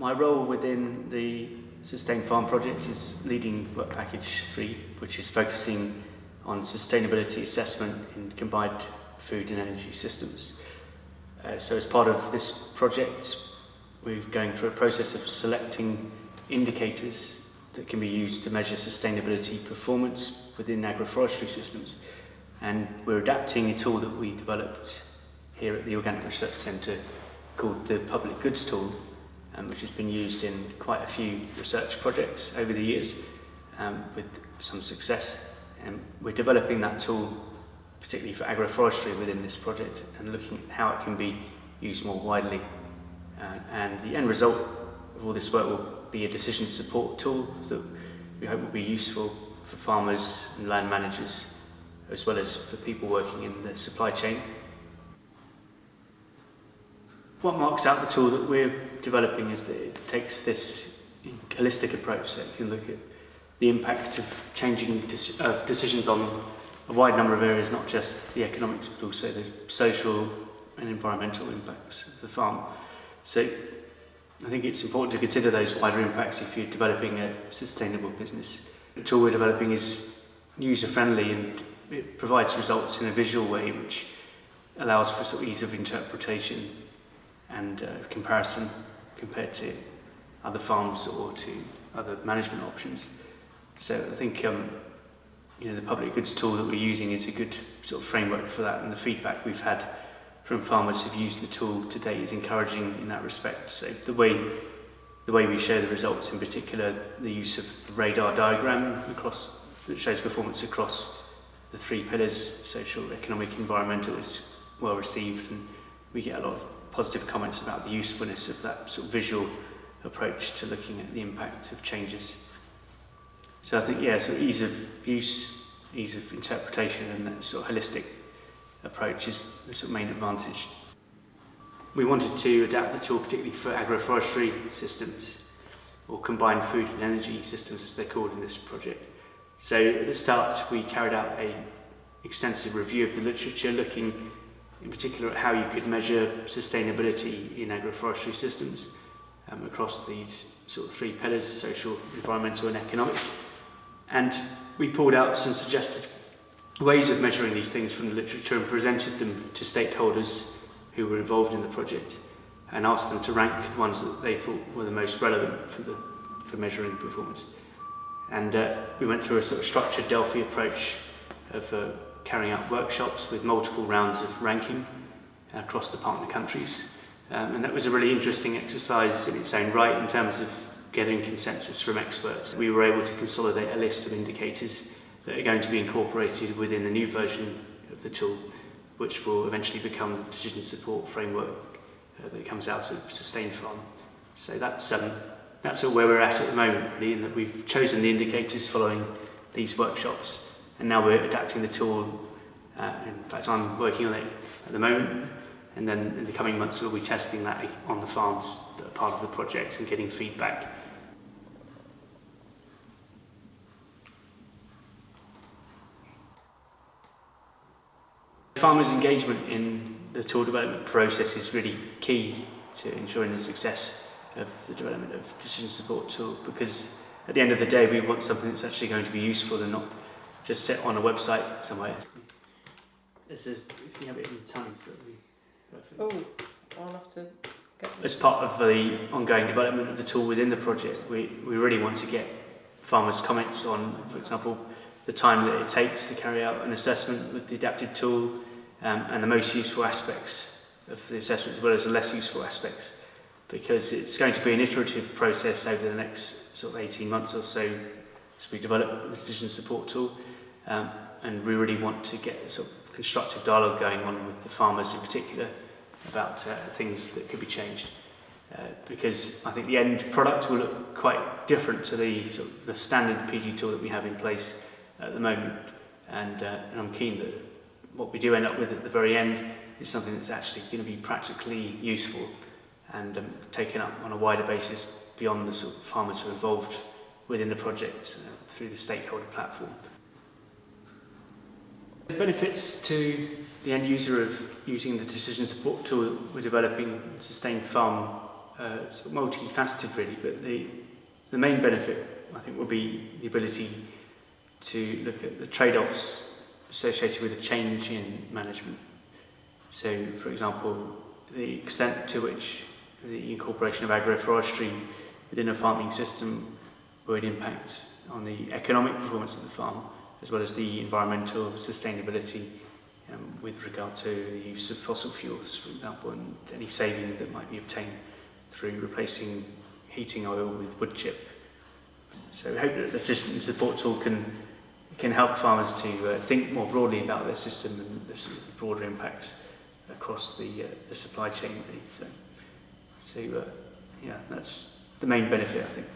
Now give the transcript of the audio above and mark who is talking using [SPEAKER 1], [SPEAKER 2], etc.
[SPEAKER 1] My role within the Sustain Farm project is leading Work Package 3, which is focusing on sustainability assessment in combined food and energy systems. Uh, so as part of this project, we're going through a process of selecting indicators that can be used to measure sustainability performance within agroforestry systems. And we're adapting a tool that we developed here at the Organic Research Centre called the Public Goods Tool, um, which has been used in quite a few research projects over the years um, with some success. And we're developing that tool particularly for agroforestry within this project and looking at how it can be used more widely. Uh, and the end result of all this work will be a decision support tool that we hope will be useful for farmers and land managers as well as for people working in the supply chain. What marks out the tool that we're developing is that it takes this holistic approach that you can look at the impact of changing of decisions on a wide number of areas, not just the economics, but also the social and environmental impacts of the farm. So I think it's important to consider those wider impacts if you're developing a sustainable business. The tool we're developing is user-friendly and it provides results in a visual way which allows for sort of ease of interpretation and uh, comparison compared to other farms or to other management options. So I think um, you know the public goods tool that we're using is a good sort of framework for that, and the feedback we've had from farmers who've used the tool to date is encouraging in that respect. So the way the way we show the results, in particular, the use of the radar diagram across that shows performance across the three pillars, social, economic, environmental, is well received, and we get a lot of positive comments about the usefulness of that sort of visual approach to looking at the impact of changes. So I think, yeah, so ease of use, ease of interpretation and that sort of holistic approach is the sort of main advantage. We wanted to adapt the tool particularly for agroforestry systems or combined food and energy systems as they're called in this project. So at the start we carried out a extensive review of the literature looking in particular how you could measure sustainability in agroforestry systems um, across these sort of three pillars, social, environmental and economic. And we pulled out some suggested ways of measuring these things from the literature and presented them to stakeholders who were involved in the project and asked them to rank the ones that they thought were the most relevant for, the, for measuring performance. And uh, we went through a sort of structured Delphi approach of uh, carrying out workshops with multiple rounds of ranking uh, across the partner countries. Um, and that was a really interesting exercise in its own right in terms of getting consensus from experts. We were able to consolidate a list of indicators that are going to be incorporated within the new version of the tool, which will eventually become the decision support framework uh, that comes out of Sustain Farm. So that's, um, that's all where we're at at the moment, really, in that we've chosen the indicators following these workshops. And now we're adapting the tool. Uh, in fact, I'm working on it at the moment, and then in the coming months we'll be testing that on the farms that are part of the project and getting feedback Farmers' engagement in the tool development process is really key to ensuring the success of the development of decision support tool because at the end of the day we want something that's actually going to be useful and not just sit on a website somewhere. There's a, if you have it in tongues that would be
[SPEAKER 2] perfect. Oh, I'll have to get
[SPEAKER 1] As part of the ongoing development of the tool within the project, we, we really want to get farmers' comments on, for example, the time that it takes to carry out an assessment with the adapted tool, um, and the most useful aspects of the assessment as well as the less useful aspects because it's going to be an iterative process over the next sort of 18 months or so as we develop the decision support tool Um, and we really want to get sort of constructive dialogue going on with the farmers in particular about uh, things that could be changed. Uh, because I think the end product will look quite different to the, sort of the standard PG tool that we have in place at the moment. And, uh, and I'm keen that what we do end up with at the very end is something that's actually going to be practically useful and um, taken up on a wider basis beyond the sort of farmers who are involved within the project uh, through the stakeholder platform. The benefits to the end user of using the decision support tool we're developing Sustain Farm uh, sort of multifaceted really, but the, the main benefit I think will be the ability to look at the trade-offs associated with a change in management. So, for example, the extent to which the incorporation of agroforestry within a farming system would impact on the economic performance of the farm, as well as the environmental sustainability um, with regard to the use of fossil fuels, for example, and any saving that might be obtained through replacing heating oil with wood chip. So we hope that the Decision Support Tool can can help farmers to uh, think more broadly about their system and the sort of broader impact across the, uh, the supply chain. Really. So, so uh, yeah, that's the main benefit, I think.